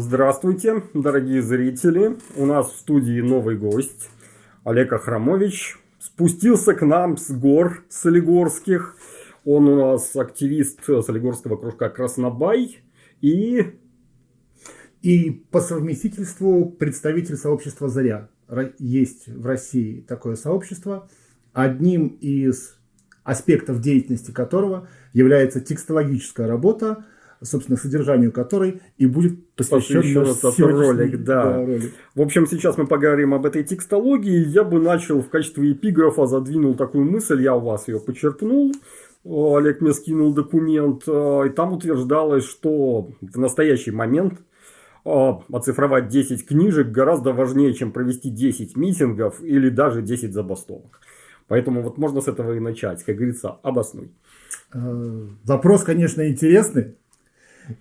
Здравствуйте, дорогие зрители. У нас в студии новый гость, Олег Ахрамович. Спустился к нам с гор Солигорских. Он у нас активист Солигорского кружка «Краснобай» и... И по совместительству представитель сообщества «Заря». Есть в России такое сообщество, одним из аспектов деятельности которого является текстологическая работа, собственно, содержанию которой и будет посвящен этот ролик. Да. Да, ролик. В общем, сейчас мы поговорим об этой текстологии. Я бы начал в качестве эпиграфа задвинул такую мысль, я у вас ее почерпнул. Олег мне скинул документ, э, и там утверждалось, что в настоящий момент э, оцифровать 10 книжек гораздо важнее, чем провести 10 митингов или даже 10 забастовок. Поэтому вот можно с этого и начать, как говорится, обоснуй. Э, вопрос, конечно, интересный.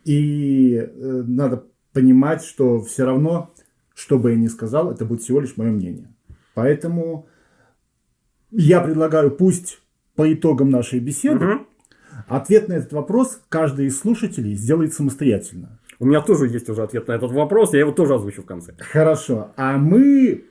И э, надо понимать, что все равно, что бы я ни сказал, это будет всего лишь мое мнение. Поэтому я предлагаю, пусть по итогам нашей беседы, угу. ответ на этот вопрос каждый из слушателей сделает самостоятельно. У меня тоже есть уже ответ на этот вопрос, я его тоже озвучу в конце. Хорошо. А мы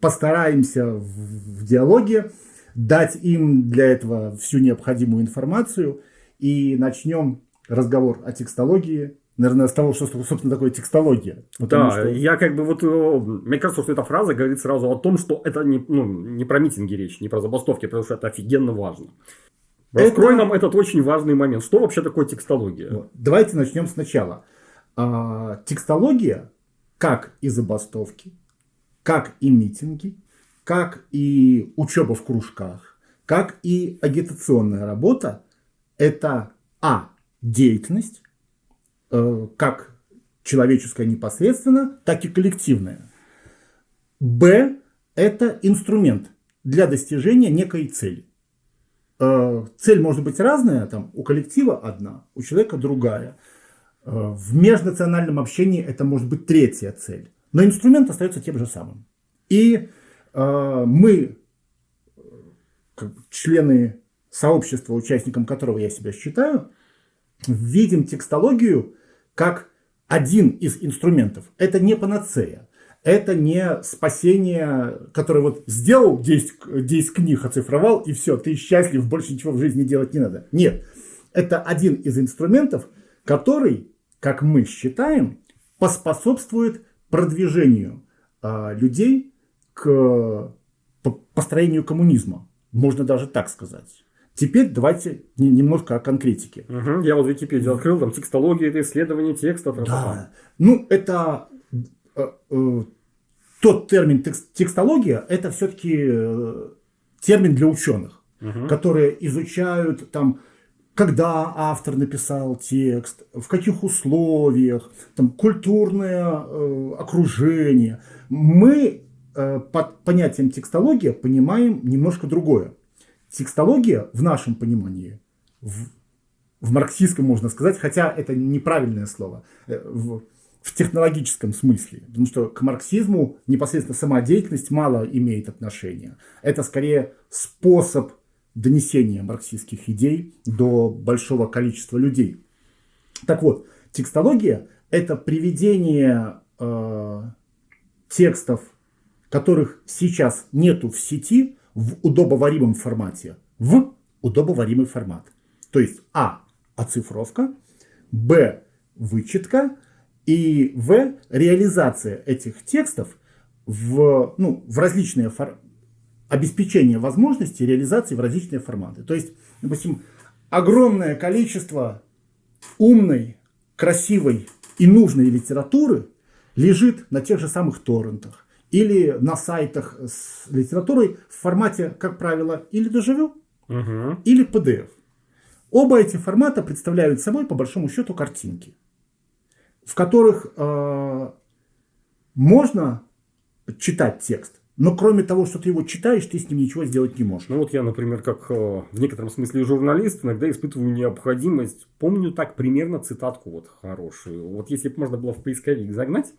постараемся в, в диалоге дать им для этого всю необходимую информацию и начнем разговор о текстологии, наверное, с того, что, собственно, такое текстология. Да, что... я как бы вот, мне кажется, что эта фраза говорит сразу о том, что это не, ну, не про митинги речь, не про забастовки, потому что это офигенно важно. Раскрой это... нам этот очень важный момент. Что вообще такое текстология? Вот. Давайте начнем сначала. А, текстология, как и забастовки, как и митинги, как и учеба в кружках, как и агитационная работа, это а деятельность, э, как человеческая непосредственно, так и коллективная. Б – это инструмент для достижения некой цели. Э, цель может быть разная, там, у коллектива одна, у человека другая. Э, в межнациональном общении это может быть третья цель. Но инструмент остается тем же самым. И мы, члены сообщества, участником которого я себя считаю, видим текстологию как один из инструментов. Это не панацея. Это не спасение, которое вот сделал 10, 10 книг, оцифровал, и все, ты счастлив, больше ничего в жизни делать не надо. Нет. Это один из инструментов, который, как мы считаем, поспособствует продвижению э, людей к построению коммунизма. Можно даже так сказать. Теперь давайте немножко о конкретике. Угу, я вот Википедию открыл, там текстология, это исследование текста. Да. Ну, это э, э, тот термин текст, текстология, это все-таки э, термин для ученых, угу. которые изучают там, когда автор написал текст, в каких условиях, там, культурное э, окружение. Мы э, под понятием текстология понимаем немножко другое. Текстология в нашем понимании, в, в марксистском можно сказать, хотя это неправильное слово, э, в, в технологическом смысле, потому что к марксизму непосредственно сама деятельность мало имеет отношения. Это скорее способ донесения марксистских идей до большого количества людей. Так вот, текстология – это приведение э, текстов, которых сейчас нету в сети, в удобоваримом формате в удобоваримый формат. То есть А – оцифровка, Б – вычетка и В – реализация этих текстов в, ну, в различные форматы обеспечение возможности реализации в различные форматы. То есть, допустим, огромное количество умной, красивой и нужной литературы лежит на тех же самых торрентах, или на сайтах с литературой в формате, как правило, или доживю, угу. или PDF. Оба эти формата представляют собой, по большому счету, картинки, в которых э, можно читать текст, но кроме того, что ты его читаешь, ты с ним ничего сделать не можешь. Ну вот я, например, как э, в некотором смысле журналист, иногда испытываю необходимость. Помню так примерно цитатку вот хорошую. Вот если бы можно было в поисковик загнать,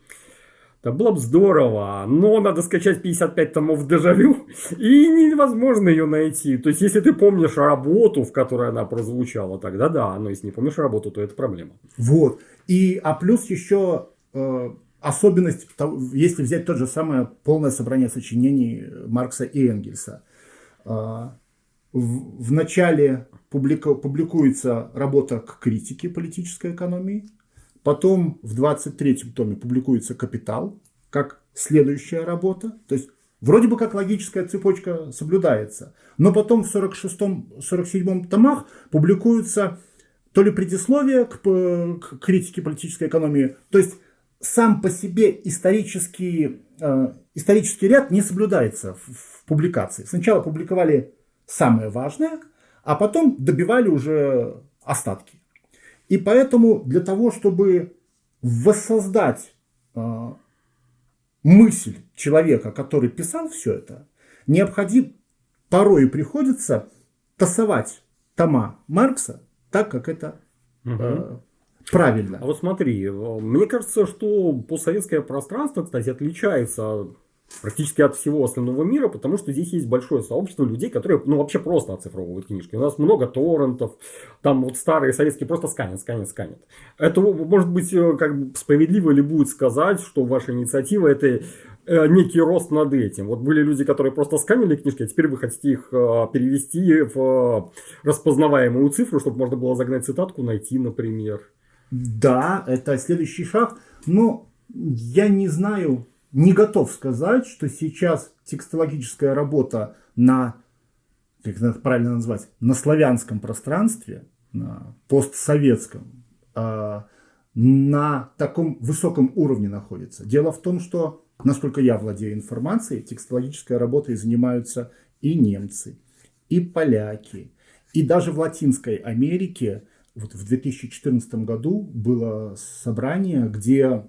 это было бы здорово, но надо скачать 55 томов дежавю, и невозможно ее найти. То есть, если ты помнишь работу, в которой она прозвучала, тогда да, но если не помнишь работу, то это проблема. Вот. И, а плюс еще э, особенность, если взять тот же самое полное собрание сочинений Маркса и Энгельса. Э, в, в начале публика, публикуется работа к критике политической экономии, потом в 23-м томе публикуется «Капитал», как следующая работа, то есть вроде бы как логическая цепочка соблюдается, но потом в 46-м, 47-м томах публикуются то ли предисловие к, к критике политической экономии, то есть сам по себе исторический, э, исторический ряд не соблюдается в, в публикации. Сначала публиковали самое важное, а потом добивали уже остатки. И поэтому для того, чтобы воссоздать э, мысль человека, который писал все это, необходимо, порой приходится тасовать тома Маркса так, как это угу. э, правильно. А вот смотри, мне кажется, что постсоветское пространство, кстати, отличается практически от всего остального мира, потому что здесь есть большое сообщество людей, которые ну, вообще просто оцифровывают книжки. У нас много торрентов, там вот старые советские просто сканят, сканят, сканят. Это может быть э, как бы справедливо ли будет сказать, что ваша инициатива это э, некий рост над этим. Вот были люди, которые просто сканили книжки, а теперь вы хотите их э, перевести в распознаваемую цифру, чтобы можно было загнать цитатку, найти, например. Да, это следующий шаг. Но я не знаю, не готов сказать, что сейчас текстологическая работа на, как это правильно назвать, на славянском пространстве, на постсоветском, а, на таком высоком уровне находится. Дело в том, что, насколько я владею информацией, текстологической работой занимаются и немцы, и поляки, и даже в Латинской Америке вот в 2014 году было собрание, где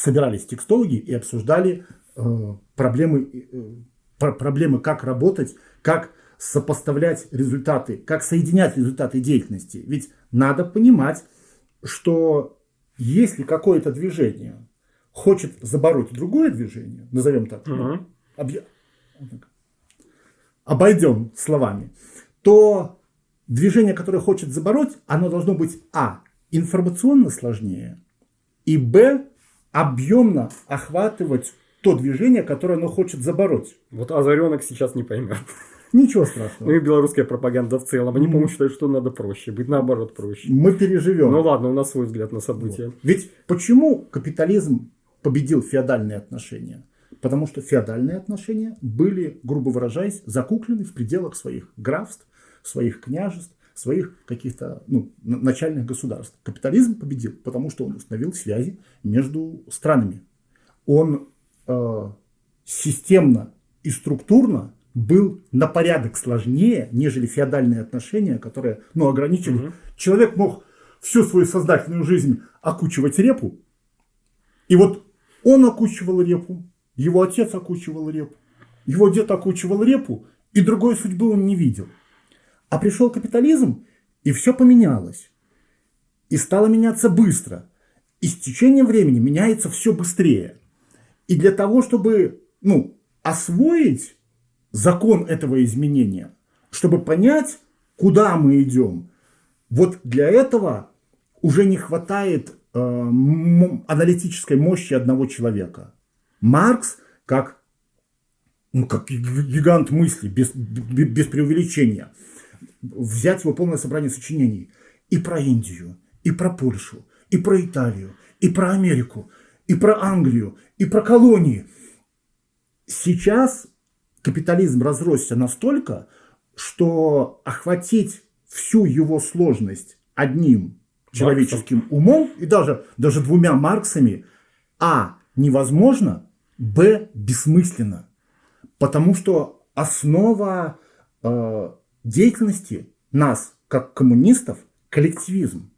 собирались текстологи и обсуждали э, проблемы, э, проблемы, как работать, как сопоставлять результаты, как соединять результаты деятельности. Ведь надо понимать, что если какое-то движение хочет забороть другое движение, назовем так, угу. объ... обойдем словами, то движение, которое хочет забороть, оно должно быть а. информационно сложнее, и б объемно охватывать то движение, которое оно хочет забороть. Вот озаренок сейчас не поймет. Ничего страшного. Ну и белорусская пропаганда в целом. Они, по-моему, считают, что надо проще быть, наоборот, проще. Мы переживем. Ну ладно, у нас свой взгляд на события. Вот. Ведь почему капитализм победил феодальные отношения? Потому что феодальные отношения были, грубо выражаясь, закуклены в пределах своих графств, своих княжеств, своих каких-то ну, начальных государств. Капитализм победил, потому что он установил связи между странами. Он э, системно и структурно был на порядок сложнее, нежели феодальные отношения, которые ну, ограничили. Угу. Человек мог всю свою сознательную жизнь окучивать репу, и вот он окучивал репу, его отец окучивал репу, его дед окучивал репу, и другой судьбы он не видел. А пришел капитализм, и все поменялось. И стало меняться быстро. И с течением времени меняется все быстрее. И для того, чтобы ну, освоить закон этого изменения, чтобы понять, куда мы идем, вот для этого уже не хватает э, аналитической мощи одного человека. Маркс, как, ну, как гигант мысли, без, без преувеличения – взять его полное собрание сочинений и про Индию, и про Польшу, и про Италию, и про Америку, и про Англию, и про колонии. Сейчас капитализм разросся настолько, что охватить всю его сложность одним человеческим умом и даже, даже двумя Марксами, а, невозможно, б, бессмысленно. Потому что основа э, деятельности нас, как коммунистов, коллективизм.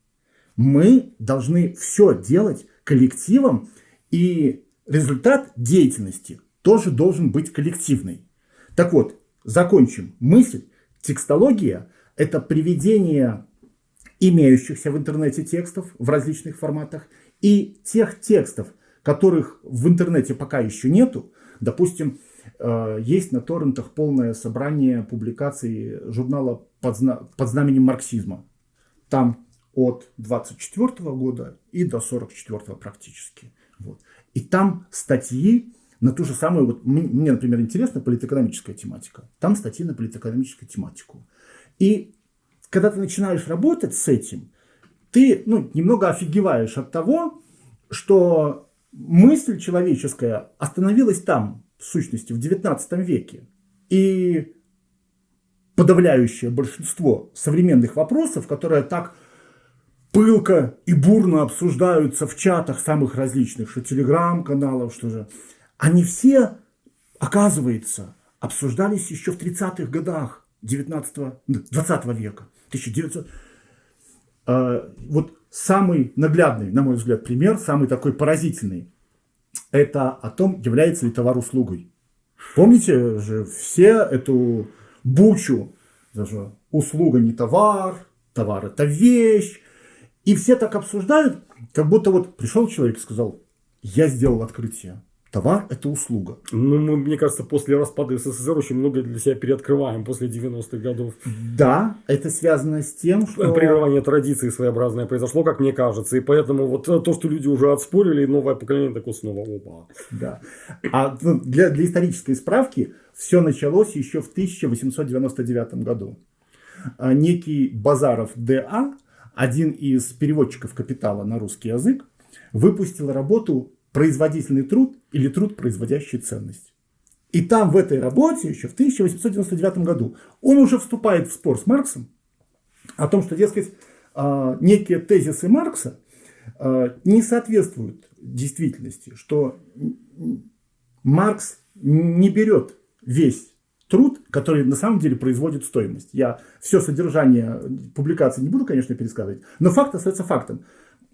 Мы должны все делать коллективом, и результат деятельности тоже должен быть коллективный. Так вот, закончим мысль. Текстология – это приведение имеющихся в интернете текстов в различных форматах и тех текстов, которых в интернете пока еще нету. Допустим, есть на торрентах полное собрание публикаций журнала под, зна под знаменем марксизма. Там от 24 года и до 44 практически. И там статьи на ту же самую, вот мне, например, интересна политэкономическая тематика. Там статьи на политэкономическую тематику. И когда ты начинаешь работать с этим, ты ну, немного офигеваешь от того, что мысль человеческая остановилась там, сущности, в XIX веке. И подавляющее большинство современных вопросов, которые так пылко и бурно обсуждаются в чатах самых различных, что телеграм-каналов, что же, они все, оказывается, обсуждались еще в 30-х годах 19 20 века. 1900. А, вот самый наглядный, на мой взгляд, пример, самый такой поразительный, это о том, является ли товар услугой. Помните же все эту бучу, даже услуга не товар, товар это вещь. И все так обсуждают, как будто вот пришел человек и сказал, я сделал открытие. Товар – это услуга. Ну, мы, мне кажется, после распада СССР очень много для себя переоткрываем после 90-х годов. Да, это связано с тем, что... Прерывание традиции своеобразное произошло, как мне кажется. И поэтому вот то, что люди уже отспорили, новое поколение такое снова опа. Да. А ну, для, для исторической справки все началось еще в 1899 году. А некий Базаров Д.А., один из переводчиков «Капитала» на русский язык, выпустил работу производительный труд или труд, производящий ценность. И там в этой работе еще в 1899 году он уже вступает в спор с Марксом о том, что, дескать, а, некие тезисы Маркса а, не соответствуют действительности, что Маркс не берет весь труд, который на самом деле производит стоимость. Я все содержание публикации не буду, конечно, пересказывать, но факт остается фактом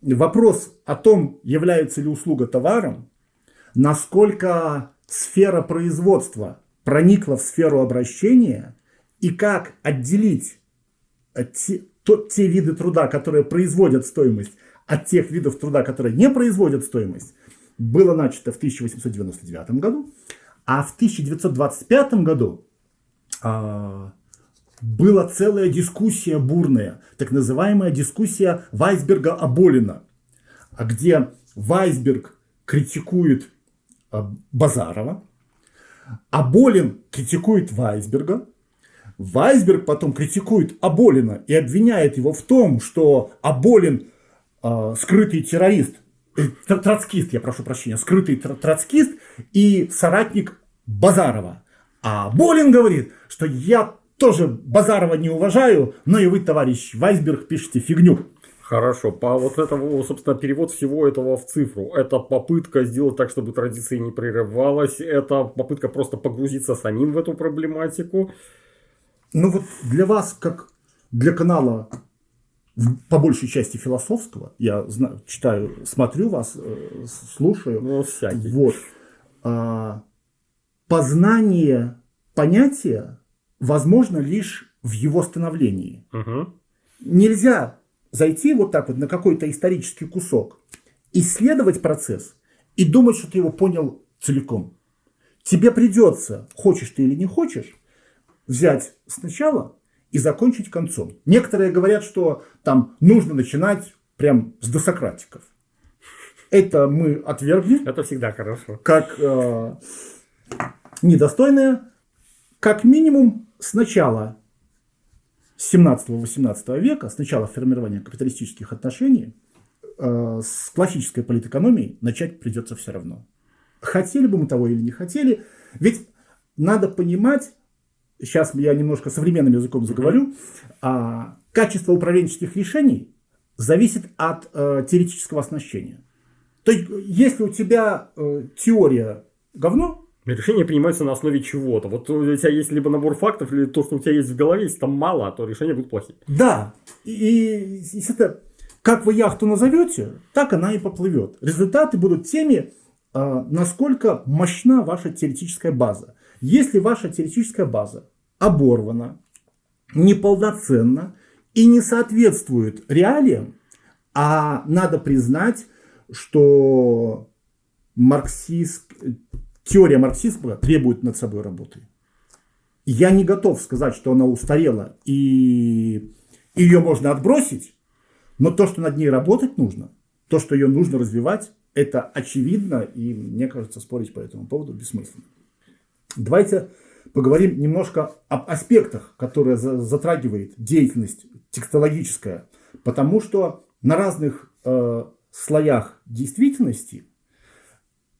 вопрос о том, является ли услуга товаром, насколько сфера производства проникла в сферу обращения и как отделить те, то, те виды труда, которые производят стоимость, от тех видов труда, которые не производят стоимость, было начато в 1899 году, а в 1925 году а, была целая дискуссия бурная, так называемая дискуссия Вайсберга-Аболина, а где Вайсберг критикует а, Базарова, Аболин критикует Вайсберга, Вайсберг потом критикует Аболина и обвиняет его в том, что Аболин э, скрытый террорист, э, троцкист, я прошу прощения, скрытый троцкист и соратник Базарова. А Болин говорит, что я тоже Базарова не уважаю, но и вы, товарищ Вайсберг, пишете фигню. Хорошо, по вот этого, собственно, перевод всего этого в цифру. Это попытка сделать так, чтобы традиция не прерывалась. Это попытка просто погрузиться самим в эту проблематику. Ну вот для вас, как для канала по большей части философского, я знаю, читаю, смотрю вас, э, слушаю. Ну, всякий. Вот. А, познание понятия возможно лишь в его становлении. Угу. Нельзя зайти вот так вот на какой-то исторический кусок, исследовать процесс и думать, что ты его понял целиком. Тебе придется, хочешь ты или не хочешь, взять сначала и закончить концом. Некоторые говорят, что там нужно начинать прям с досократиков. Это мы отвергли. Это всегда хорошо. Как э, недостойное. Как минимум с начала 17-18 века, с начала формирования капиталистических отношений, э, с классической политэкономией начать придется все равно. Хотели бы мы того или не хотели, ведь надо понимать, сейчас я немножко современным языком заговорю, а, качество управленческих решений зависит от э, теоретического оснащения. То есть, если у тебя э, теория говно, Решения принимаются на основе чего-то. Вот у тебя есть либо набор фактов, или то, что у тебя есть в голове, если там мало, то решения будут плохие. Да. И, и это, как вы яхту назовете, так она и поплывет. Результаты будут теми, а, насколько мощна ваша теоретическая база. Если ваша теоретическая база оборвана, неполноценна и не соответствует реалиям, а надо признать, что марксист, теория марксизма требует над собой работы. Я не готов сказать, что она устарела и ее можно отбросить, но то, что над ней работать нужно, то, что ее нужно развивать, Это очевидно, и мне кажется, спорить по этому поводу бессмысленно. Давайте поговорим немножко об аспектах, которые затрагивает деятельность текстологическая, потому что на разных э, слоях действительности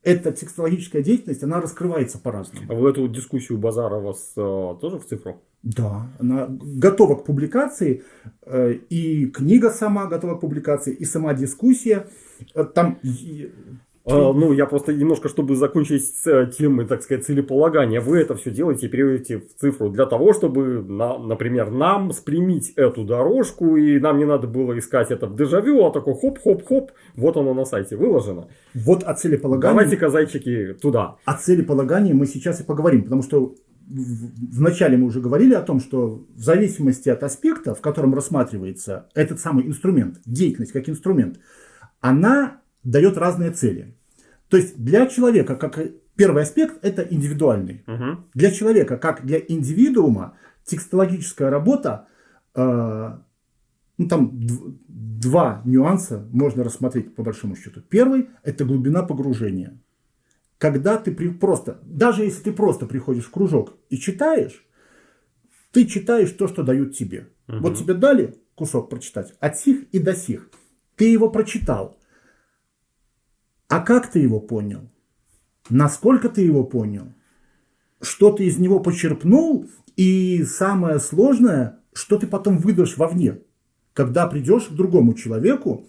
эта текстологическая деятельность, она раскрывается по-разному. А в эту дискуссию Базарова с, э, тоже в цифру? Да, она готова к публикации, э, и книга сама готова к публикации, и сама дискуссия. Э, там а, ну, я просто немножко, чтобы закончить с э, темой, так сказать, целеполагания, вы это все делаете и переводите в цифру для того, чтобы, на, например, нам спрямить эту дорожку, и нам не надо было искать это в дежавю, а такой хоп-хоп-хоп, вот оно на сайте выложено. Вот о целеполагании. Давайте-ка, зайчики, туда. О целеполагании мы сейчас и поговорим, потому что вначале мы уже говорили о том, что в зависимости от аспекта, в котором рассматривается этот самый инструмент, деятельность как инструмент, она дает разные цели. То есть для человека, как первый аспект, это индивидуальный. Угу. Для человека, как для индивидуума, текстологическая работа, э, ну там два нюанса можно рассмотреть по большому счету. Первый – это глубина погружения. Когда ты при, просто, даже если ты просто приходишь в кружок и читаешь, ты читаешь то, что дают тебе. Угу. Вот тебе дали кусок прочитать от сих и до сих. Ты его прочитал. А как ты его понял? Насколько ты его понял? Что ты из него почерпнул? И самое сложное, что ты потом выдашь вовне, когда придешь к другому человеку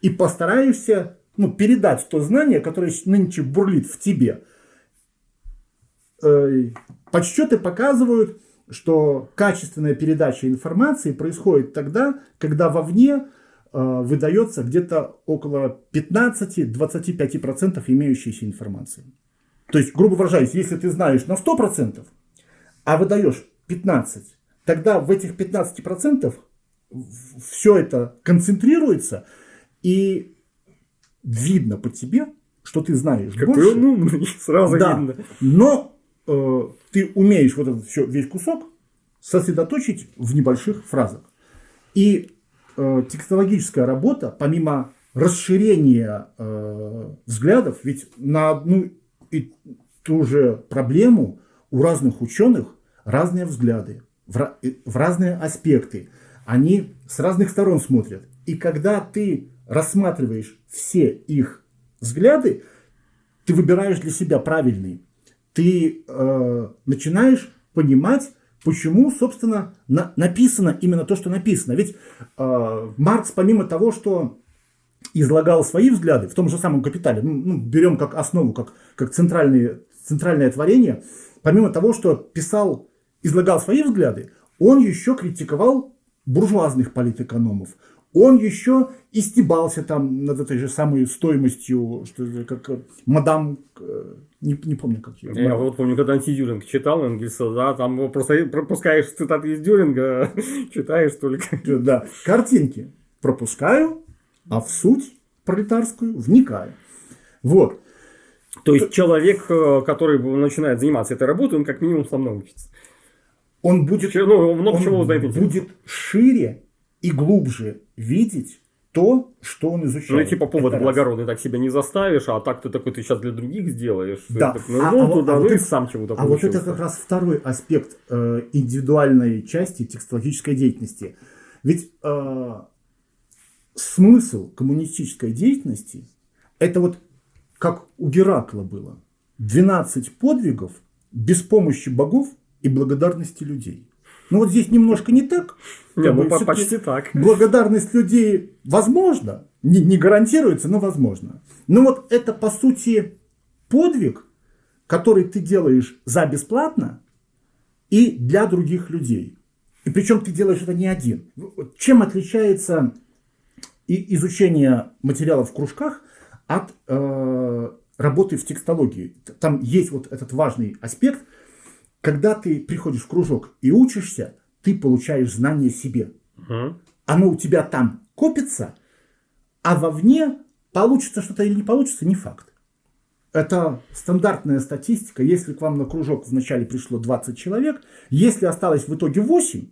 и постараешься ну, передать то знание, которое нынче бурлит в тебе. Подсчеты показывают, что качественная передача информации происходит тогда, когда вовне выдается где-то около 15-25% имеющейся информации. То есть, грубо выражаясь, если ты знаешь на 100%, а выдаешь 15%, тогда в этих 15% все это концентрируется, и видно по тебе, что ты знаешь Какой больше. он умный, сразу да, видно. Но э, ты умеешь вот этот все, весь кусок сосредоточить в небольших фразах. И э, текстологическая работа, помимо расширения э, взглядов, ведь на одну и ту же проблему у разных ученых разные взгляды, в, в разные аспекты. Они с разных сторон смотрят. И когда ты рассматриваешь все их взгляды, ты выбираешь для себя правильный. Ты э, начинаешь понимать, почему, собственно, на, написано именно то, что написано. Ведь э, Маркс, помимо того, что излагал свои взгляды в том же самом «Капитале», ну, ну, берем как основу, как, как центральные, центральное творение, помимо того, что писал, излагал свои взгляды, он еще критиковал буржуазных политэкономов, он еще истебался там над этой же самой стоимостью, что как мадам, э, не, не помню, как ее. Я вот помню, когда антидюринг читал Энгельса, да, там просто пропускаешь цитаты из Дюринга, читаешь только. Да, картинки пропускаю, а в суть пролетарскую вникаю. Вот. То есть человек, э, который начинает заниматься этой работой, он как минимум со мной учится. Он будет, ну, много он чего узнает будет шире и глубже видеть то, что он изучает. Ну, и типа повод это благородный, раз. так себя не заставишь, а так ты такой, ты сейчас для других сделаешь. Да. Так, ну, а, ну, а, туда, а ну, вот и сам чего-то А вот это как раз второй аспект э, индивидуальной части текстологической деятельности. Ведь э, смысл коммунистической деятельности, это вот как у Геракла было. 12 подвигов без помощи богов и благодарности людей. Ну вот здесь немножко не так. Не, ну, почти так. Благодарность людей возможно, не, не гарантируется, но возможно. Но вот это по сути подвиг, который ты делаешь за бесплатно и для других людей. И причем ты делаешь это не один. Чем отличается и изучение материалов в кружках от э, работы в текстологии? Там есть вот этот важный аспект – когда ты приходишь в кружок и учишься, ты получаешь знание себе. Угу. Оно у тебя там копится, а вовне получится что-то или не получится, не факт. Это стандартная статистика. Если к вам на кружок вначале пришло 20 человек, если осталось в итоге 8,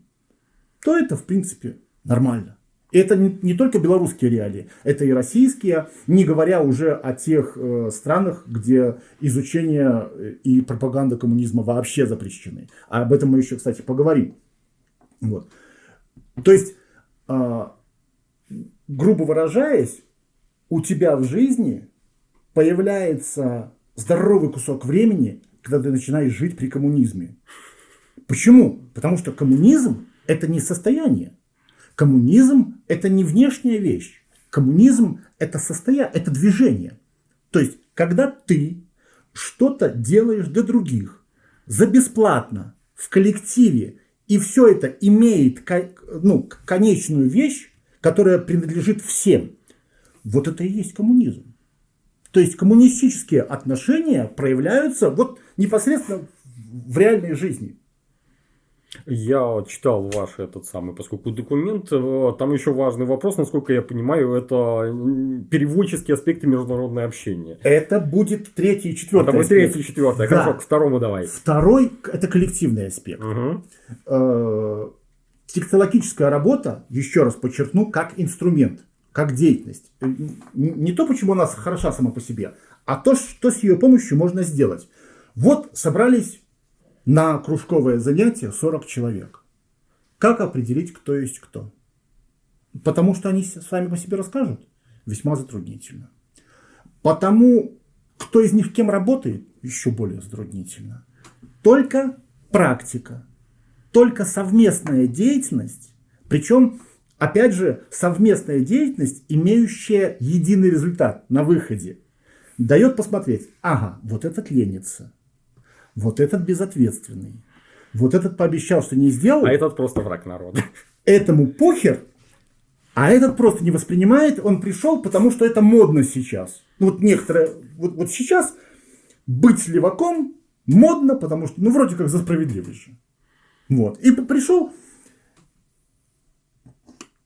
то это, в принципе, нормально. Это не, не только белорусские реалии, это и российские, не говоря уже о тех э, странах, где изучение э, и пропаганда коммунизма вообще запрещены. А об этом мы еще, кстати, поговорим. Вот. То есть, э, грубо выражаясь, у тебя в жизни появляется здоровый кусок времени, когда ты начинаешь жить при коммунизме. Почему? Потому что коммунизм – это не состояние. Коммунизм – это не внешняя вещь. Коммунизм – это состояние, это движение. То есть, когда ты что-то делаешь для других за бесплатно, в коллективе, и все это имеет ну, конечную вещь, которая принадлежит всем, вот это и есть коммунизм. То есть коммунистические отношения проявляются вот непосредственно в реальной жизни. Я читал ваш этот самый, поскольку документ, э, там еще важный вопрос, насколько я понимаю, это переводческие аспекты международного общения. Это будет третий и четвертый. Это будет третий и четвертый. Да. Хорошо, к второму давай. Второй – это коллективный аспект. Угу. Текстологическая работа, еще раз подчеркну, как инструмент, как деятельность. Э, не то, почему она хороша сама по себе, а то, что с ее помощью можно сделать. Вот собрались на кружковое занятие 40 человек. Как определить, кто есть кто? Потому что они сами по себе расскажут? Весьма затруднительно. Потому, кто из них кем работает? Еще более затруднительно. Только практика, только совместная деятельность, причем, опять же, совместная деятельность, имеющая единый результат на выходе, дает посмотреть, ага, вот этот ленится, вот этот безответственный. Вот этот пообещал, что не сделал. А этот просто враг народа. Этому похер, а этот просто не воспринимает. Он пришел, потому что это модно сейчас. Ну, вот некоторые, вот, вот сейчас быть леваком модно, потому что, ну, вроде как за справедливость же. Вот. И пришел,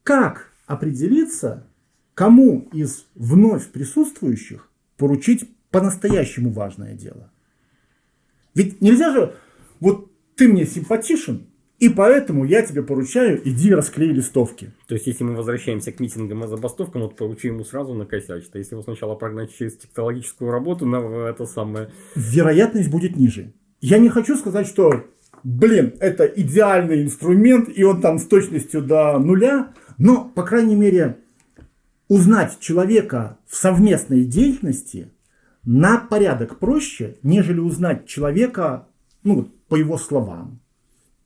как определиться, кому из вновь присутствующих поручить по-настоящему важное дело. Ведь нельзя же, вот ты мне симпатичен, и поэтому я тебе поручаю, иди расклей листовки. То есть, если мы возвращаемся к митингам и забастовкам, вот поручу ему сразу накосячить. А если его сначала прогнать через технологическую работу, на это самое... Вероятность будет ниже. Я не хочу сказать, что, блин, это идеальный инструмент, и он там с точностью до нуля, но, по крайней мере, узнать человека в совместной деятельности на порядок проще, нежели узнать человека ну, по его словам,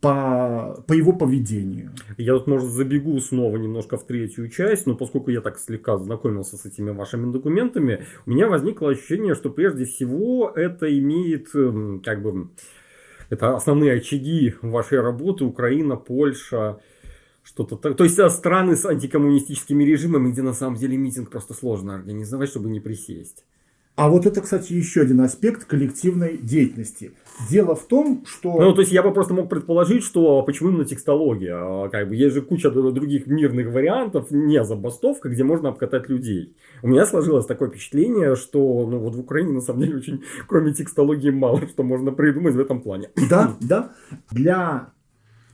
по, по его поведению. Я тут, может, забегу снова немножко в третью часть, но поскольку я так слегка знакомился с этими вашими документами, у меня возникло ощущение, что прежде всего это имеет, эм, как бы, это основные очаги вашей работы, Украина, Польша, что-то так. То есть страны с антикоммунистическими режимами, где на самом деле митинг просто сложно организовать, чтобы не присесть. А вот это, кстати, еще один аспект коллективной деятельности. Дело в том, что... Ну, то есть, я бы просто мог предположить, что почему именно текстология? А, как бы, есть же куча других мирных вариантов, не забастовка, где можно обкатать людей. У меня сложилось такое впечатление, что ну, вот в Украине, на самом деле, очень, кроме текстологии, мало что можно придумать в этом плане. Да, да. Для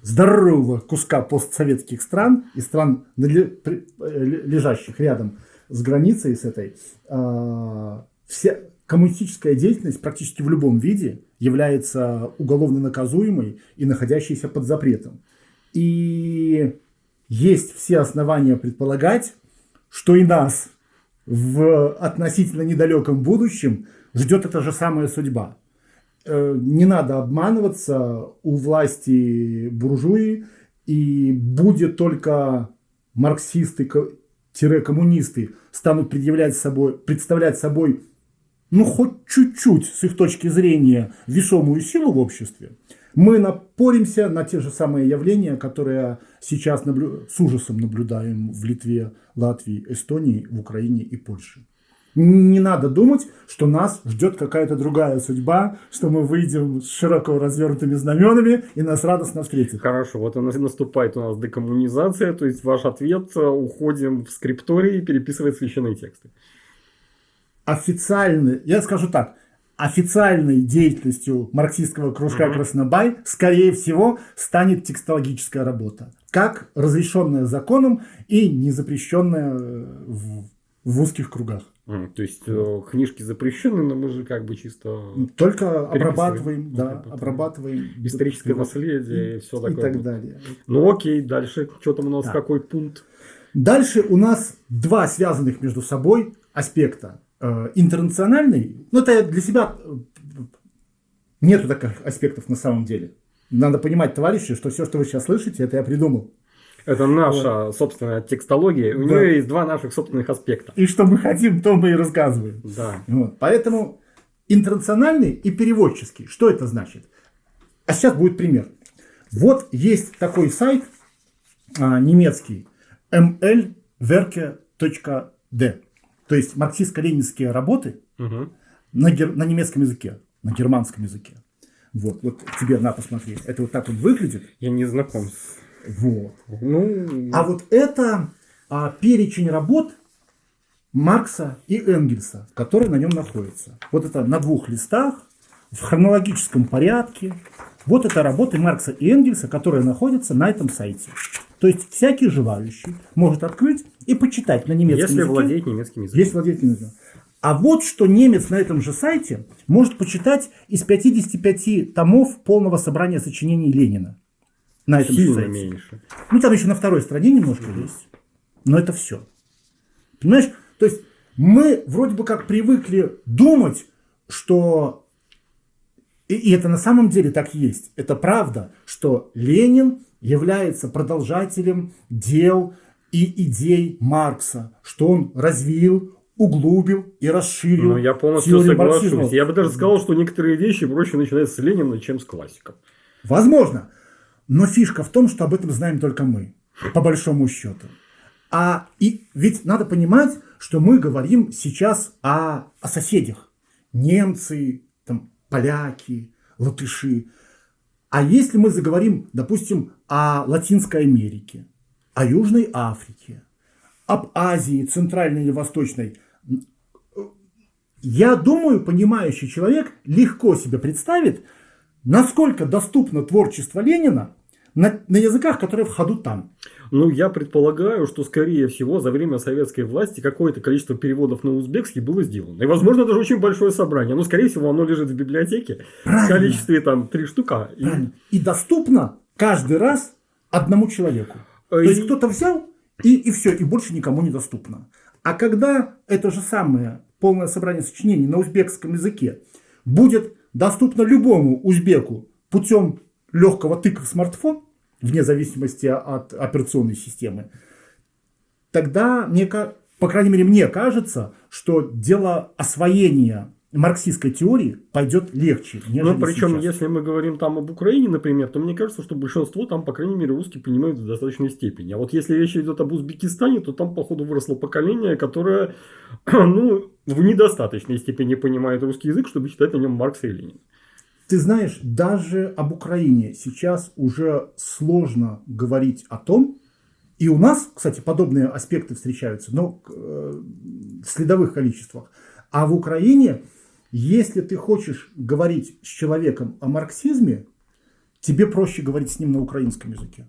здорового куска постсоветских стран и стран, э, лежащих рядом с границей с этой, а, вся коммунистическая деятельность практически в любом виде является уголовно наказуемой и находящейся под запретом. И есть все основания предполагать, что и нас в относительно недалеком будущем ждет эта же самая судьба. Э, не надо обманываться, у власти буржуи, и будет только марксисты-коммунисты станут предъявлять собой, представлять собой ну, хоть чуть-чуть, с их точки зрения, весомую силу в обществе, мы напоримся на те же самые явления, которые сейчас наблю... с ужасом наблюдаем в Литве, Латвии, Эстонии, в Украине и Польше. Не надо думать, что нас ждет какая-то другая судьба, что мы выйдем с широко развернутыми знаменами и нас радостно встретят. Хорошо, вот наступает у нас декоммунизация, то есть ваш ответ, уходим в скриптории, переписывать священные тексты официальной, я скажу так, официальной деятельностью марксистского кружка mm-hmm. Краснобай, скорее всего, станет текстологическая работа. как разрешенное законом и не запрещенное в, в узких кругах. Mm, то есть э, книжки запрещены, но мы же как бы чисто только обрабатываем, да, обрабатываем историческое наследие и, и все такое. И так далее. Ну окей, дальше что там у нас да. какой пункт? Дальше у нас два связанных между собой аспекта. Э, интернациональный, ну это для себя э, нету таких аспектов на самом деле. Надо понимать, товарищи, что все, что вы сейчас слышите, это я придумал. Это наша вот. собственная текстология. У да. нее есть два наших собственных аспекта. И что мы хотим, то мы и рассказываем. Да. Вот. Поэтому интернациональный и переводческий. Что это значит? А сейчас будет пример. Вот есть такой сайт а, немецкий mlwerke.d. То есть марксистско-ленинские работы угу. на, гер... на немецком языке, на германском языке. Вот, вот тебе на посмотреть. Это вот так вот выглядит. Я не знаком с вот. Ну... А вот это а, перечень работ Маркса и Энгельса, которые на нем находятся. Вот это на двух листах, в хронологическом порядке. Вот это работы Маркса и Энгельса, которые находятся на этом сайте. То есть всякий желающий может открыть и почитать на немецком Если языке. Если владеет немецким языком. Если владеет немецким языком. А вот что немец на этом же сайте может почитать из 55 томов полного собрания сочинений Ленина на этом Сильно сайте. меньше. Ну, там еще на второй стороне немножко mm-hmm. есть. Но это все. Понимаешь? То есть мы вроде бы как привыкли думать, что... И, и это на самом деле так есть. Это правда, что Ленин является продолжателем дел и идей Маркса, что он развил, углубил и расширил. Ну, я полностью соглашусь. Марксизма. Я бы даже сказал, что некоторые вещи проще начинать с Ленина, чем с классиков. Возможно. Но фишка в том, что об этом знаем только мы, по большому счету. А и ведь надо понимать, что мы говорим сейчас о, о соседях. Немцы, там, поляки, латыши. А если мы заговорим, допустим, о Латинской Америке, о Южной Африке, об Азии, Центральной или Восточной, я думаю, понимающий человек легко себе представит, насколько доступно творчество Ленина на, на языках, которые в ходу там. Ну, я предполагаю, что, скорее всего, за время советской власти какое-то количество переводов на узбекский было сделано. И, возможно, даже очень большое собрание. Но, скорее всего, оно лежит в библиотеке Правильно. в количестве там три штука. И... и доступно каждый раз одному человеку. И... То есть, кто-то взял, и, и все, и больше никому не доступно. А когда это же самое полное собрание сочинений на узбекском языке будет доступно любому узбеку путем легкого тыка в смартфон, вне зависимости от операционной системы, тогда, мне, по крайней мере, мне кажется, что дело освоения марксистской теории пойдет легче. Ну, причем, сейчас. если мы говорим там об Украине, например, то мне кажется, что большинство там, по крайней мере, русский понимают в достаточной степени. А вот если речь идет об Узбекистане, то там, походу, выросло поколение, которое ну, в недостаточной степени понимает русский язык, чтобы читать на нем Маркса и Ленина. Ты знаешь, даже об Украине сейчас уже сложно говорить о том, и у нас, кстати, подобные аспекты встречаются, но э, в следовых количествах. А в Украине, если ты хочешь говорить с человеком о марксизме, тебе проще говорить с ним на украинском языке,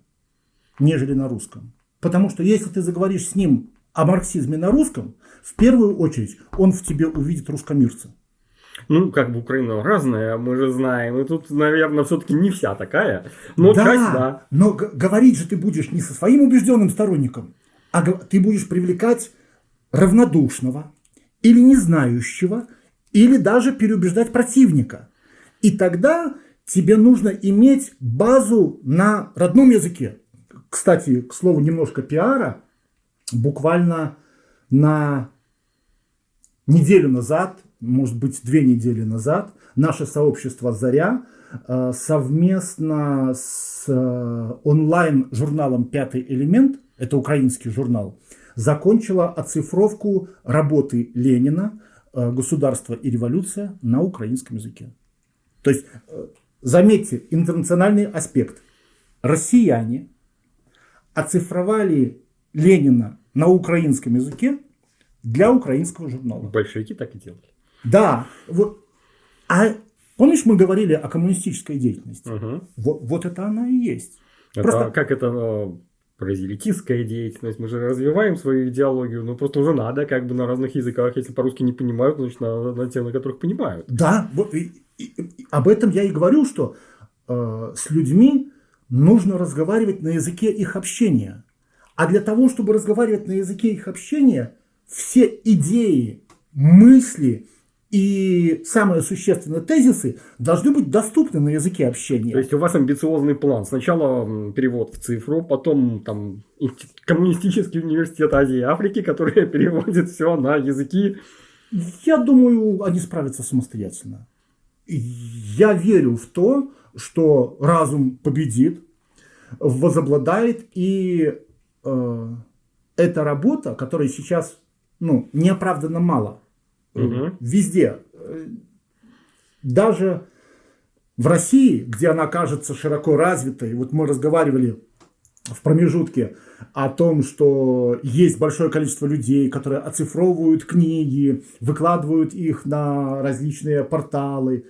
нежели на русском. Потому что если ты заговоришь с ним о марксизме на русском, в первую очередь он в тебе увидит русскомирца. Ну, как бы Украина разная, мы же знаем. И тут, наверное, все-таки не вся такая. Но да, часть, да. Но говорить же ты будешь не со своим убежденным сторонником, а ты будешь привлекать равнодушного или не знающего, или даже переубеждать противника. И тогда тебе нужно иметь базу на родном языке. Кстати, к слову, немножко пиара. Буквально на неделю назад может быть, две недели назад наше сообщество «Заря» э, совместно с э, онлайн-журналом «Пятый элемент», это украинский журнал, закончила оцифровку работы Ленина э, «Государство и революция» на украинском языке. То есть, заметьте, интернациональный аспект. Россияне оцифровали Ленина на украинском языке для украинского журнала. Большевики так и делали. Да. Вот. А помнишь, мы говорили о коммунистической деятельности? Угу. Вот, вот это она и есть. Это, Просто... Как это прозелитистская деятельность, мы же развиваем свою идеологию, но просто уже надо как бы на разных языках, если по-русски не понимают, значит надо на те, на которых понимают. Да, вот, и, и, и, об этом я и говорю, что э, с людьми нужно разговаривать на языке их общения. А для того, чтобы разговаривать на языке их общения, все идеи, мысли, и самые существенные тезисы должны быть доступны на языке общения. То есть у вас амбициозный план. Сначала перевод в цифру, потом там коммунистический университет Азии и Африки, который переводит все на языки. Я думаю, они справятся самостоятельно. Я верю в то, что разум победит, возобладает, и э, эта работа, которая сейчас ну, неоправданно мало – Угу. Везде. Даже в России, где она кажется широко развитой, вот мы разговаривали в промежутке о том, что есть большое количество людей, которые оцифровывают книги, выкладывают их на различные порталы.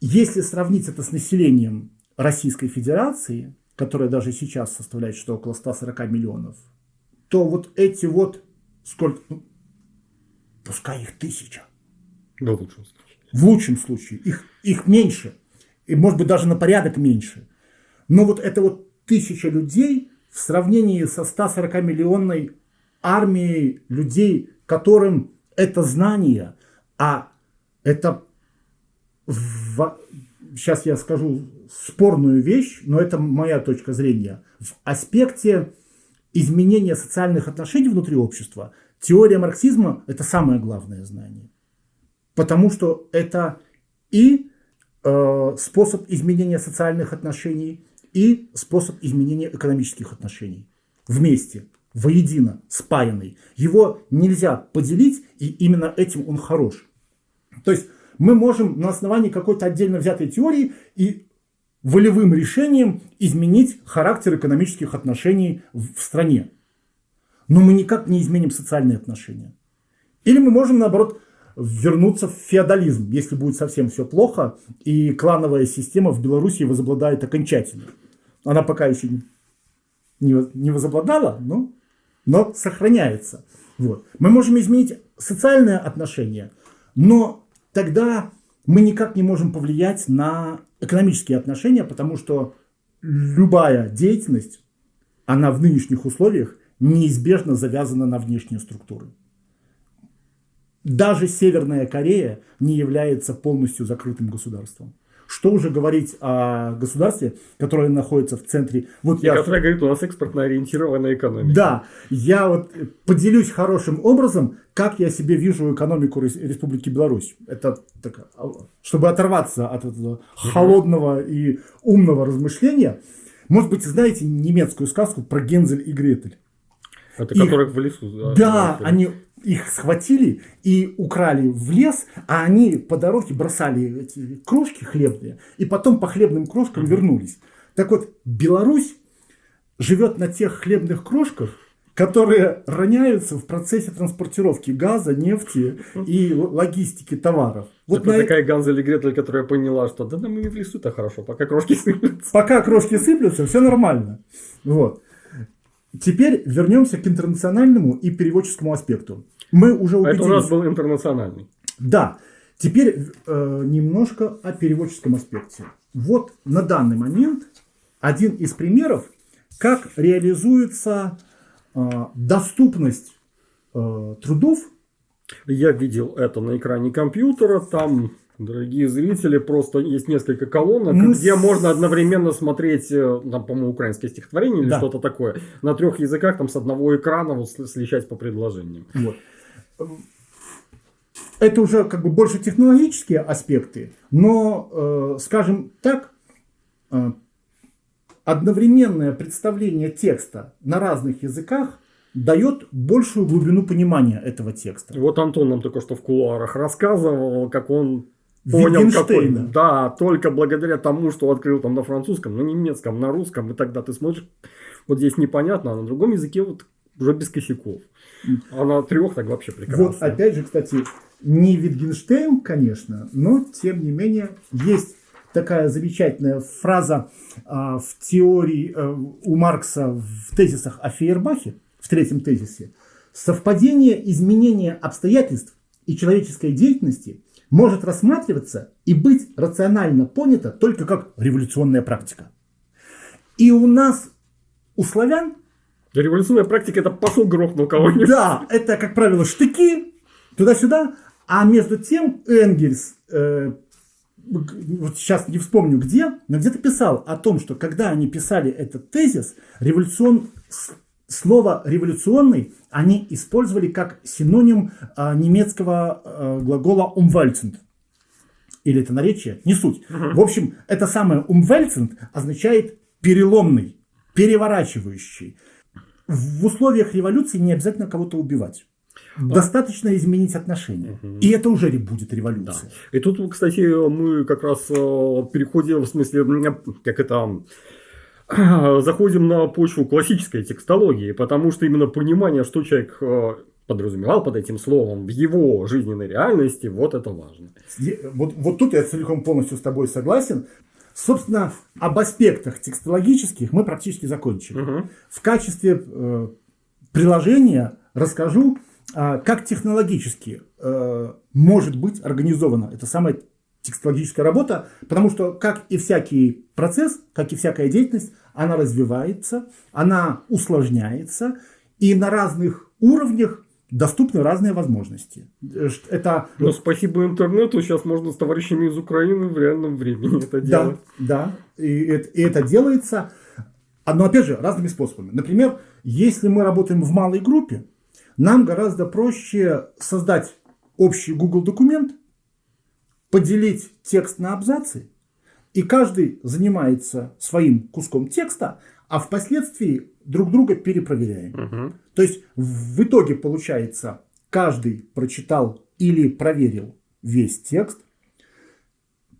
Если сравнить это с населением Российской Федерации, которое даже сейчас составляет что около 140 миллионов, то вот эти вот сколько, ну, Пускай их тысяча. Да, в лучшем случае. В лучшем случае. Их, их меньше. И может быть даже на порядок меньше. Но вот это вот тысяча людей в сравнении со 140 миллионной армией людей, которым это знание, а это в, сейчас я скажу спорную вещь, но это моя точка зрения. В аспекте изменения социальных отношений внутри общества Теория марксизма – это самое главное знание. Потому что это и э, способ изменения социальных отношений, и способ изменения экономических отношений. Вместе, воедино, спаянный. Его нельзя поделить, и именно этим он хорош. То есть мы можем на основании какой-то отдельно взятой теории и волевым решением изменить характер экономических отношений в стране но мы никак не изменим социальные отношения. Или мы можем, наоборот, вернуться в феодализм, если будет совсем все плохо, и клановая система в Беларуси возобладает окончательно. Она пока еще не, возобладала, но, но сохраняется. Вот. Мы можем изменить социальные отношения, но тогда мы никак не можем повлиять на экономические отношения, потому что любая деятельность, она в нынешних условиях неизбежно завязана на внешние структуры. Даже Северная Корея не является полностью закрытым государством. Что уже говорить о государстве, которое находится в центре... Вот И я... которое говорит, у нас экспортно ориентированная экономика. Да, я вот поделюсь хорошим образом, как я себе вижу экономику Республики Беларусь. Это так, а, чтобы оторваться от этого холодного и умного размышления. Может быть, знаете немецкую сказку про Гензель и Гретель? Это их, которых в лесу. Да, да они их схватили и украли в лес, а они по дороге бросали эти крошки хлебные, и потом по хлебным крошкам угу. вернулись. Так вот, Беларусь живет на тех хлебных крошках, которые роняются в процессе транспортировки газа, нефти и логистики товаров. Вот Это на... такая Ганза или Гретель, которая поняла, что да, да мы в лесу-то хорошо, пока крошки сыплются. Пока крошки сыплются, все нормально. Вот. Теперь вернемся к интернациональному и переводческому аспекту. Мы уже убедились... Это у нас был интернациональный. Да. Теперь э, немножко о переводческом аспекте. Вот на данный момент один из примеров, как реализуется э, доступность э, трудов. Я видел это на экране компьютера. Там Дорогие зрители, просто есть несколько колонок, Мы где можно одновременно смотреть, э, там, по-моему, украинское стихотворение или да. что-то такое, на трех языках, там, с одного экрана вот, сличать по предложениям. Вот. Это уже как бы больше технологические аспекты, но, э, скажем так, э, одновременное представление текста на разных языках дает большую глубину понимания этого текста. Вот Антон нам только что в кулуарах рассказывал, как он понял, какой. Да, только благодаря тому, что открыл там на французском, на немецком, на русском, и тогда ты смотришь, вот здесь непонятно, а на другом языке вот уже без косяков. А на трех так вообще прекрасно. Вот опять же, кстати, не Wittgenstein, конечно, но тем не менее есть такая замечательная фраза а, в теории а, у Маркса в тезисах о Фейербахе, в третьем тезисе. Совпадение изменения обстоятельств и человеческой деятельности может рассматриваться и быть рационально понято только как революционная практика. И у нас, у славян... Революционная практика – это пошел грохнул кого-нибудь. Да, это, как правило, штыки, туда-сюда. А между тем Энгельс, э, вот сейчас не вспомню где, но где-то писал о том, что когда они писали этот тезис, революцион, слово «революционный» они использовали как синоним э, немецкого э, глагола «umwälzend». Или это наречие? Не суть. Угу. В общем, это самое «umwälzend» означает «переломный», «переворачивающий». В условиях революции не обязательно кого-то убивать. Достаточно изменить отношения. Угу. И это уже будет революция. Да. И тут, кстати, мы как раз э, переходим, в смысле, как это заходим на почву классической текстологии, потому что именно понимание, что человек э, подразумевал под этим словом в его жизненной реальности, вот это важно. Вот, вот тут я целиком полностью с тобой согласен. Собственно, об аспектах текстологических мы практически закончили. Угу. В качестве э, приложения расскажу а, как технологически э, может быть организована эта самая текстологическая работа, потому что, как и всякий процесс, как и всякая деятельность, она развивается, она усложняется, и на разных уровнях доступны разные возможности. Это... Но спасибо интернету сейчас можно с товарищами из Украины в реальном времени это делать. Да, да, и это, и это делается, но опять же разными способами. Например, если мы работаем в малой группе, нам гораздо проще создать общий Google документ, поделить текст на абзацы, и каждый занимается своим куском текста, а впоследствии друг друга перепроверяем. Угу. То есть в итоге получается, каждый прочитал или проверил весь текст,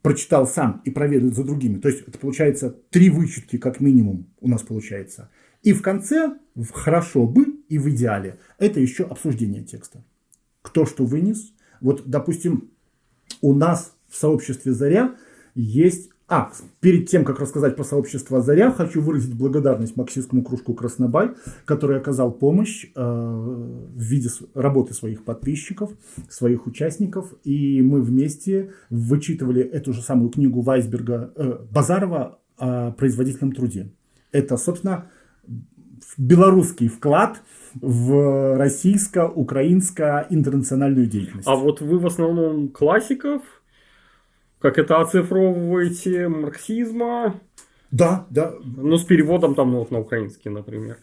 прочитал сам и проверил за другими. То есть это получается три вычетки как минимум у нас получается. И в конце, в хорошо бы и в идеале, это еще обсуждение текста. Кто что вынес. Вот, допустим, у нас в сообществе «Заря» есть... А, перед тем, как рассказать про сообщество «Заря», хочу выразить благодарность марксистскому кружку «Краснобай», который оказал помощь э, в виде работы своих подписчиков, своих участников. И мы вместе вычитывали эту же самую книгу Вайсберга, э, Базарова о производительном труде. Это, собственно, белорусский вклад в российско-украинско-интернациональную деятельность. А вот вы в основном классиков, как это оцифровываете, марксизма? Да, да. Ну, с переводом там ну, вот на украинский, например,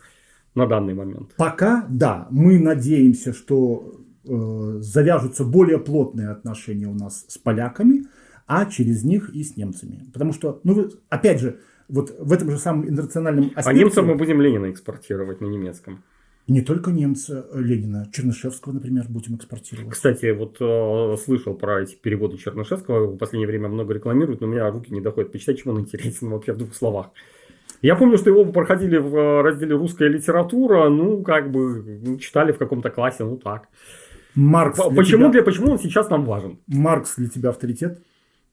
на данный момент. Пока, да. Мы надеемся, что э, завяжутся более плотные отношения у нас с поляками, а через них и с немцами. Потому что, ну, вы, опять же, вот в этом же самом интернациональном аспекте... А немцам мы будем Ленина экспортировать на немецком. Не только немца э, Ленина, Чернышевского, например, будем экспортировать. Кстати, вот э, слышал про эти переводы Чернышевского, в последнее время много рекламируют, но у меня руки не доходят почитать, чем он интересен вообще в двух словах. Я помню, что его проходили в э, разделе «Русская литература», ну, как бы, читали в каком-то классе, ну, так. Маркс для почему, тебя... для, почему он сейчас нам важен? Маркс для тебя авторитет?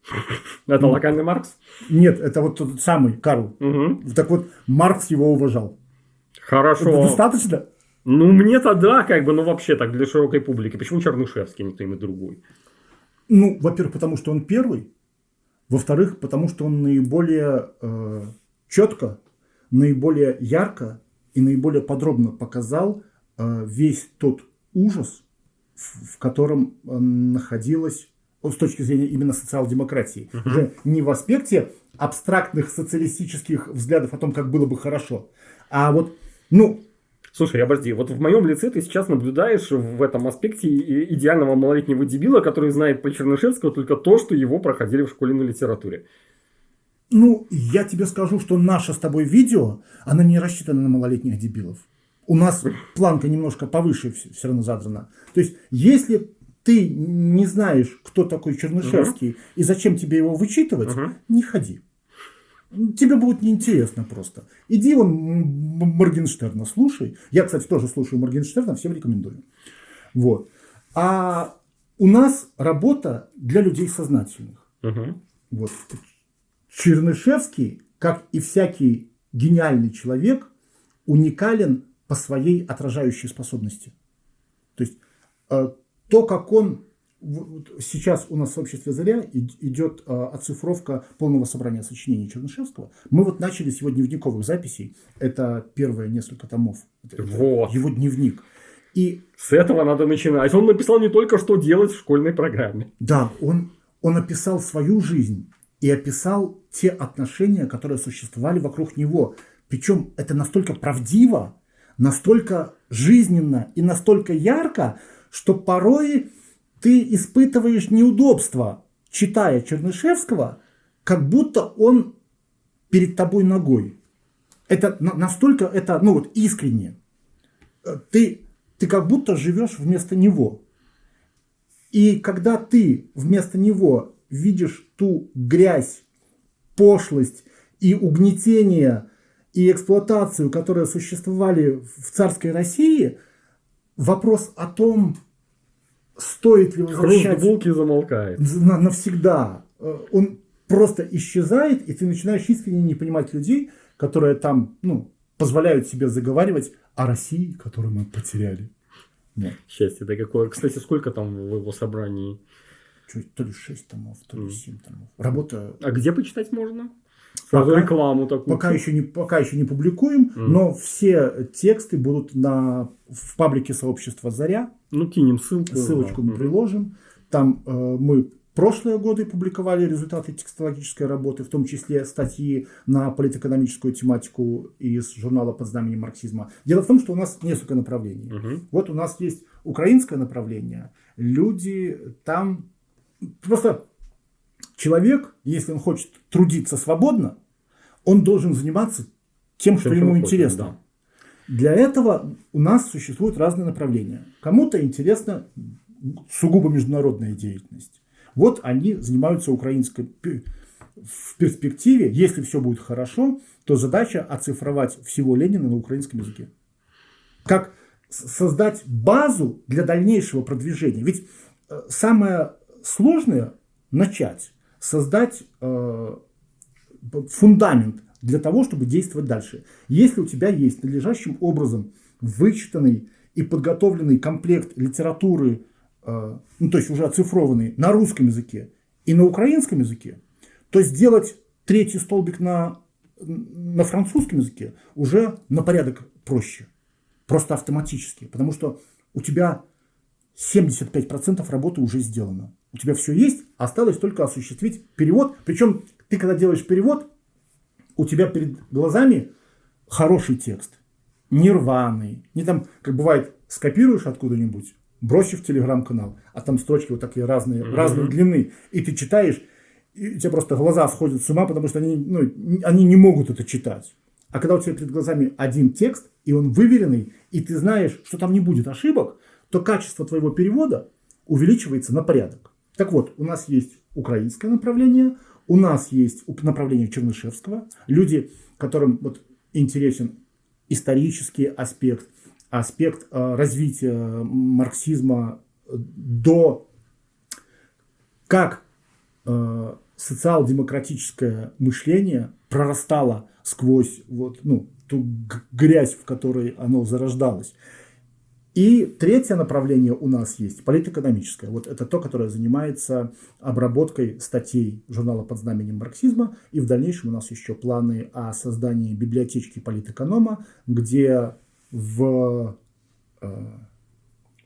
Это локальный Маркс? Нет, это вот тот самый Карл. Угу. Так вот, Маркс его уважал. Хорошо. Это достаточно? Ну, мне-то да, как бы, ну вообще так, для широкой публики. Почему Чернышевский, не кто-нибудь другой? Ну, во-первых, потому что он первый. Во-вторых, потому что он наиболее э, четко, наиболее ярко и наиболее подробно показал э, весь тот ужас, в, в котором э, находилась с точки зрения именно социал-демократии. Угу. Уже не в аспекте абстрактных социалистических взглядов о том, как было бы хорошо, а вот, ну... Слушай, обожди, вот в моем лице ты сейчас наблюдаешь в этом аспекте идеального малолетнего дебила, который знает по Чернышевскому только то, что его проходили в школе на литературе. Ну, я тебе скажу, что наше с тобой видео, оно не рассчитано на малолетних дебилов. У нас планка немножко повыше все равно задрана. То есть, если ты не знаешь, кто такой Чернышевский угу. и зачем тебе его вычитывать, угу. не ходи. Тебе будет неинтересно просто. Иди вон Моргенштерна слушай. Я, кстати, тоже слушаю Моргенштерна, всем рекомендую. Вот. А у нас работа для людей сознательных. Угу. Вот. Чернышевский, как и всякий гениальный человек, уникален по своей отражающей способности. То есть э, то, как он сейчас у нас в обществе Заря идет э, оцифровка полного собрания сочинений Чернышевского. Мы вот начали с его дневниковых записей. Это первые несколько томов. Это вот. Его дневник. И с этого надо начинать. Он написал не только, что делать в школьной программе. Да, он, он описал свою жизнь и описал те отношения, которые существовали вокруг него. Причем это настолько правдиво, настолько жизненно и настолько ярко, что порой ты испытываешь неудобство, читая Чернышевского, как будто он перед тобой ногой. Это настолько это, ну вот, искренне. Ты, ты как будто живешь вместо него. И когда ты вместо него видишь ту грязь, пошлость и угнетение и эксплуатацию, которые существовали в царской России, вопрос о том, стоит ли возвращать... булки замолкает. Навсегда. Э, он просто исчезает, и ты начинаешь искренне не понимать людей, которые там ну, позволяют себе заговаривать о России, которую мы потеряли. Нет. Счастье-то какое. Кстати, сколько там в его собрании? Чуть, то ли 6 томов, то ли 7 томов. Работа... А где почитать можно? Сразу пока, рекламу такую. Пока еще не, пока еще не публикуем, mm. но все тексты будут на, в паблике сообщества «Заря». Ну, кинем ссылку. Ссылочку да. мы приложим. Там э, мы прошлые годы публиковали результаты текстологической работы, в том числе статьи на политэкономическую тематику из журнала «Под знаменем марксизма». Дело в том, что у нас несколько направлений. Угу. Вот у нас есть украинское направление. Люди там просто человек, если он хочет трудиться свободно, он должен заниматься тем, что ему интересно. Да. Для этого у нас существуют разные направления. Кому-то интересна сугубо международная деятельность. Вот они занимаются украинской в перспективе, если все будет хорошо, то задача оцифровать всего Ленина на украинском языке. Как создать базу для дальнейшего продвижения. Ведь э, самое сложное начать создать э, фундамент для того, чтобы действовать дальше. Если у тебя есть надлежащим образом вычитанный и подготовленный комплект литературы, э, ну, то есть уже оцифрованный на русском языке и на украинском языке, то сделать третий столбик на, на французском языке уже на порядок проще. Просто автоматически. Потому что у тебя 75% работы уже сделано. У тебя все есть, осталось только осуществить перевод. Причем ты, когда делаешь перевод, у тебя перед глазами хороший текст. Не рваный. Не там, как бывает, скопируешь откуда-нибудь, бросишь в телеграм-канал, а там строчки вот такие разные, mm-hmm. разной длины. И ты читаешь, и у тебя просто глаза сходят с ума, потому что они, ну, они не могут это читать. А когда у тебя перед глазами один текст, и он выверенный, и ты знаешь, что там не будет ошибок, то качество твоего перевода увеличивается на порядок. Так вот, у нас есть украинское направление, у нас есть направление Чернышевского, люди, которым вот интересен исторический аспект, аспект э, развития марксизма до как э, социал-демократическое мышление прорастало сквозь вот, ну, ту грязь, в которой оно зарождалось. И третье направление у нас есть, политэкономическое. Вот это то, которое занимается обработкой статей журнала под знаменем марксизма. И в дальнейшем у нас еще планы о создании библиотечки политэконома, где в, э,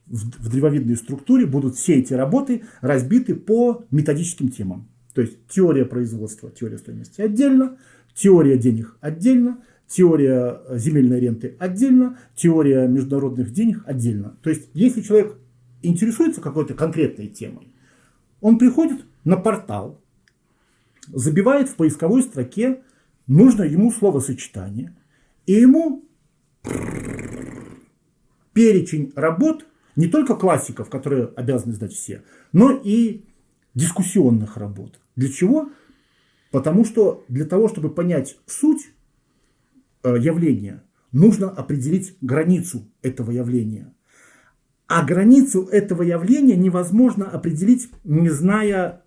в, в древовидной структуре будут все эти работы разбиты по методическим темам. То есть теория производства, теория стоимости отдельно, теория денег отдельно, теория земельной ренты отдельно, теория международных денег отдельно. То есть, если человек интересуется какой-то конкретной темой, он приходит на портал, забивает в поисковой строке нужное ему словосочетание, и ему перечень работ, не только классиков, которые обязаны сдать все, но и дискуссионных работ. Для чего? Потому что для того, чтобы понять суть явления, нужно определить границу этого явления. А границу этого явления невозможно определить, не зная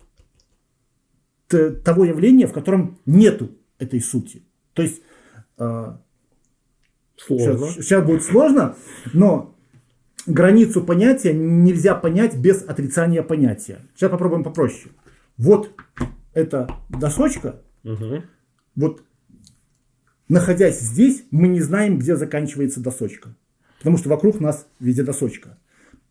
того явления, в котором нету этой сути. То есть э, Сложно. Сейчас, сейчас будет сложно, но границу понятия нельзя понять без отрицания понятия. Сейчас попробуем попроще. Вот эта досочка, Угу. вот находясь здесь, мы не знаем, где заканчивается досочка. Потому что вокруг нас везде досочка.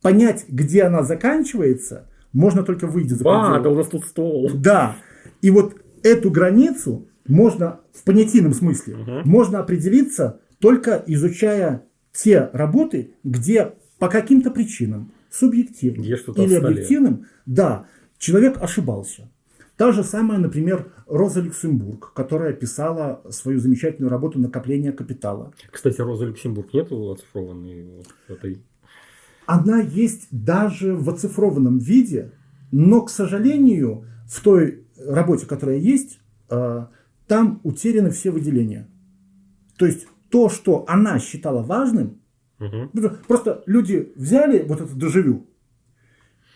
Понять, где она заканчивается, можно только выйдя за А, пределы. да у нас тут стол. Да. И вот эту границу можно в понятийном смысле можно определиться только изучая те работы, где по каким-то причинам, субъективным или объективным, да, человек ошибался. Та же самая, например, Роза Люксембург, которая писала свою замечательную работу «Накопление капитала». Кстати, Роза Люксембург нету оцифрованной вот этой? Она есть даже в оцифрованном виде, но, к сожалению, в той работе, которая есть, э, там утеряны все выделения. То есть то, что она считала важным, Угу. просто люди взяли вот это доживю,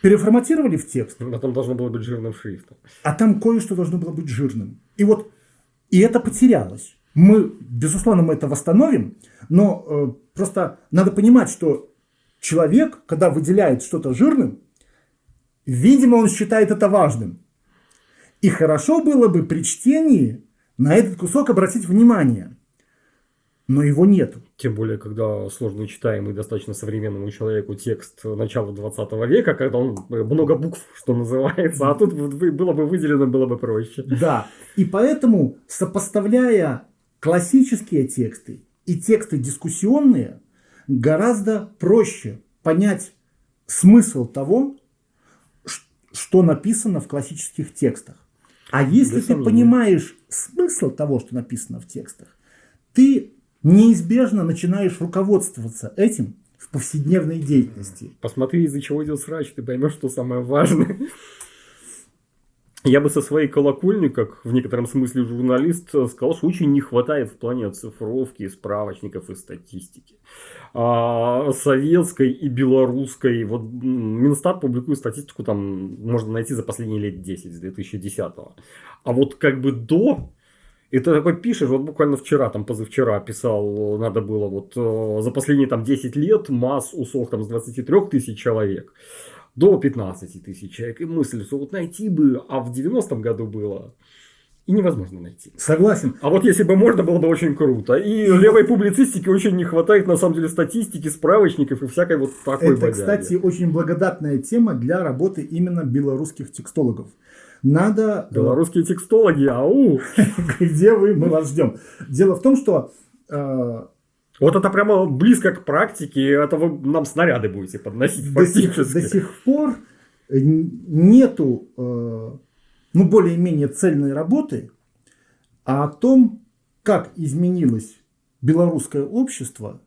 переформатировали в текст, А там должно было быть жирным шрифтом. а там кое-что должно было быть жирным. И вот и это потерялось. Мы, безусловно, мы это восстановим, но э, просто надо понимать, что человек, когда выделяет что-то жирным, видимо, он считает это важным. И хорошо было бы при чтении на этот кусок обратить внимание. Но его нету. Тем более, когда сложно читаемый достаточно современному человеку текст начала 20 века, когда он э, много букв, что называется, а тут было бы выделено, было бы проще. Да. И поэтому, сопоставляя классические тексты и тексты дискуссионные, гораздо проще понять смысл того, что написано в классических текстах. А если Без ты сомнения. понимаешь смысл того, что написано в текстах, ты неизбежно начинаешь руководствоваться этим в повседневной деятельности. Посмотри, из-за чего идет срач, ты поймешь, что самое важное. Я бы со своей колокольни, как в некотором смысле журналист, сказал, что очень не хватает в плане оцифровки справочников и статистики. А, советской и белорусской. Вот Минстат публикует статистику, там можно найти за последние лет 10, с 2010 А вот как бы до и ты такой пишешь, вот буквально вчера, там позавчера писал, надо было вот э, за последние там 10 лет масс усох там с 23 тысяч человек до 15 тысяч человек. И мысль, что вот найти бы, а в 90-м году было, и невозможно найти. Согласен. А вот если бы можно, было бы очень круто. И левой публицистики очень не хватает, на самом деле, статистики, справочников и всякой вот такой Это, бодяги. кстати, очень благодатная тема для работы именно белорусских текстологов. Надо... э, Белорусские текстологи, ау! Где вы? Мы вас ждем. Дело в том, что э, Вот это прямо близко к практике, это вы нам снаряды будете подносить до, сих, фактически. до сих пор э, нету ну, более-менее цельной работы о том, как изменилось белорусское общество,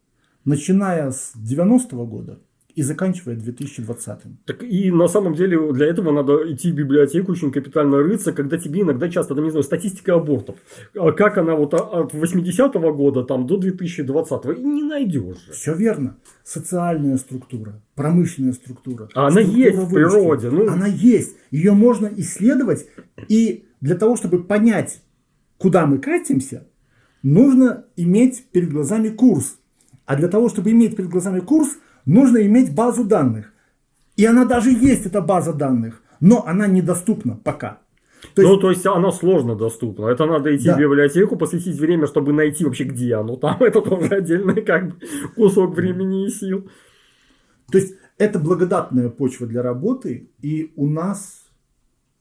начиная с 90-го года и заканчивая 2020-м. Так и на самом деле для этого надо идти в библиотеку, очень капитально рыться, когда тебе иногда часто, там, не знаю, статистика абортов. А Как она вот от 80-го года там, до 2020-го, и не найдешь же. Все верно. Социальная структура, промышленная структура. А она структура есть в выручки. природе, ну. Она есть. Ее можно исследовать. И для того, чтобы понять, куда мы катимся, нужно иметь перед глазами курс. А для того, чтобы иметь перед глазами курс, нужно иметь базу данных. И она даже есть, эта база данных, но она недоступна пока. То есть, ну, то есть она сложно доступна. Это надо идти Да. в библиотеку, посвятить время, чтобы найти вообще, где оно. Там это тоже отдельный как бы кусок времени и сил. то есть это благодатная почва для работы, и у нас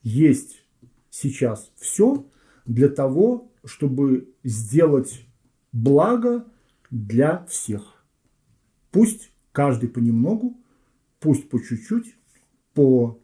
есть сейчас все для того, чтобы сделать благо для всех. Пусть каждый понемногу, пусть по чуть-чуть, по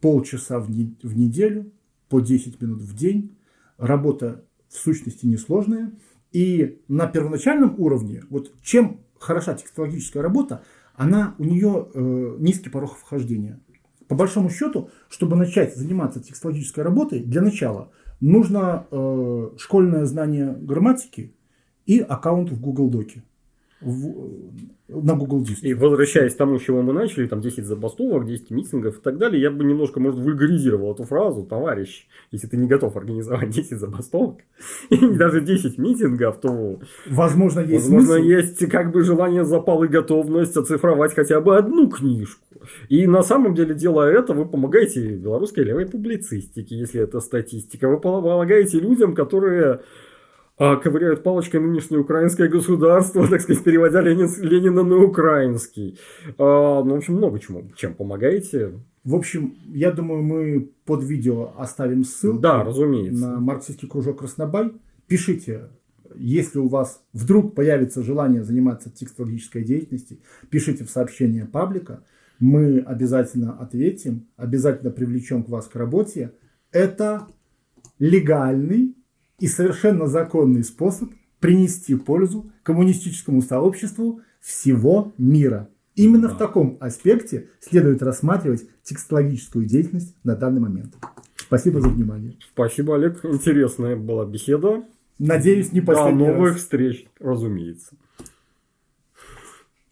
полчаса в, не- в неделю, по 10 минут в день. Работа в сущности несложная. И на первоначальном уровне, вот чем хороша текстологическая работа, она, у нее э, низкий порог вхождения. По большому счету, чтобы начать заниматься текстологической работой, для начала нужно э, школьное знание грамматики и аккаунт в Google Доке. В, на Google Диске. И возвращаясь к тому, с чего мы начали, там 10 забастовок, 10 митингов и так далее, я бы немножко, может, вульгаризировал эту фразу, товарищ, если ты не готов организовать 10 забастовок, и даже 10 митингов, то... Возможно, есть Возможно, смысл. есть как бы желание, запал и готовность оцифровать хотя бы одну книжку. И на самом деле, делая это, вы помогаете белорусской левой публицистике, если это статистика. Вы помогаете людям, которые ковыряют палочкой нынешнее украинское государство, так сказать, переводя Ленин, Ленина на украинский. А, ну, в общем, много чему. Чем помогаете? В общем, я думаю, мы под видео оставим ссылку да, разумеется. на марксистский кружок Краснобай. Пишите, если у вас вдруг появится желание заниматься текстологической деятельностью, пишите в сообщение паблика. Мы обязательно ответим, обязательно привлечем к вас к работе. Это легальный и совершенно законный способ принести пользу коммунистическому сообществу всего мира. Именно да. в таком аспекте следует рассматривать текстологическую деятельность на данный момент. Спасибо за внимание. Спасибо, Олег. Интересная была беседа. Надеюсь, не последний До новых раз. встреч, разумеется.